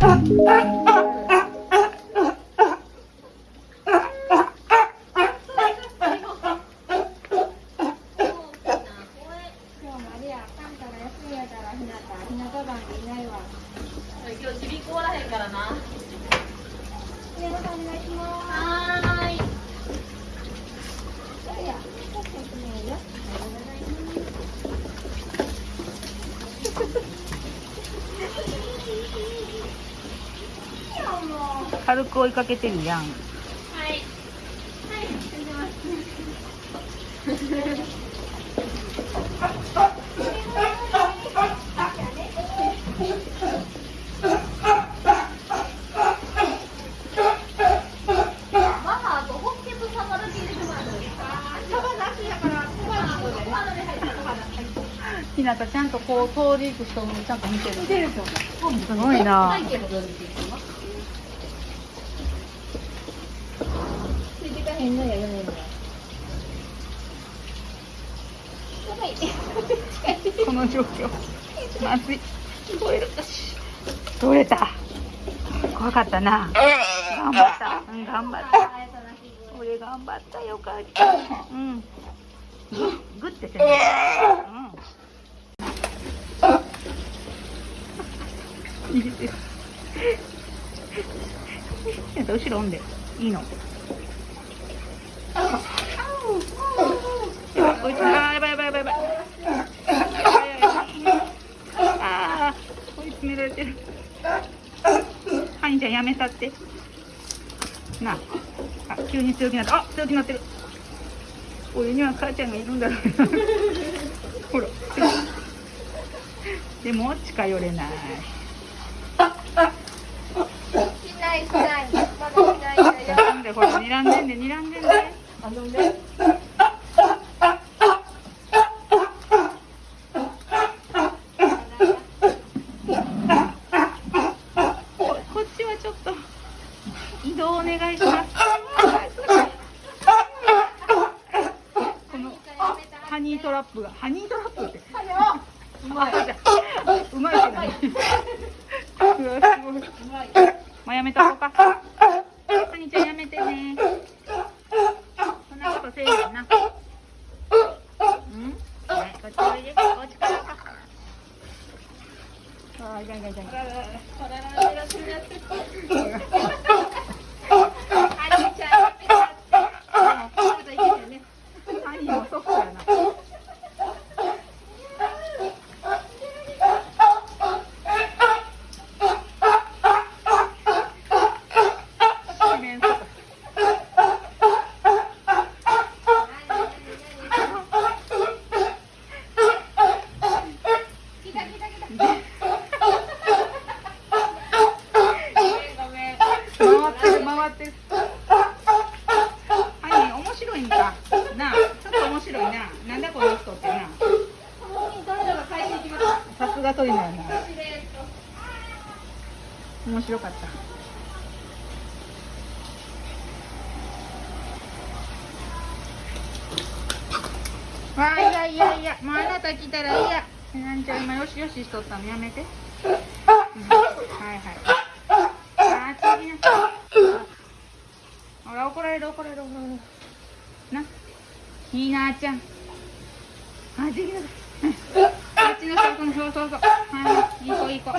はーいマリアちょっと休みよおはようございますいやもう軽く追いかけてるやん。はい。はい出てますママとホッケとサバだけ入れてもらっていいですかサバなしやからサバなのでサバで入ったサバだひなたちゃんとこう通り行く人もちゃんと見てる。見てるすごいな背景もどうですかつい。てかへんのや、嫁には。やばい。この状況まずい。取れるよし取れた怖かったな頑張ったうん頑張った俺頑張ったよかったうんグッてせんうん入れてるやった後ろおんでい。い。のハニちゃんやめたってなああ急に強気になったあ強気になってる俺には母ちゃんがいるんだろうほらでも近寄れないしないしない。まだしないんだよ。ほら睨んでんで睨んでんであのね。ここっちはちょっと移動お願いします。このハニートラップがハニートラップって。うまい。うまいけどね。うわすごい。まあやめとこうかハニーちゃんやめてねそんなことせえへんなうんはいこっちおいでこっちからかああいかんいかんいかんいかんハニーもソフトやな四面楚歌回って回ってる。ハニー面白いんか？なあちょっと面白いな。なんだこの人ってなさすが鳥のやな。面白かった。わあいやいやいや。もうあなた来たらいいやなんちゃん今よしよししとったのやめて、うん。はいはい。あー次なほら怒られる怒られる。怒られるなひなちゃん。あ次だ。うん。あっちの人このそうそうそうはい。いい子いい子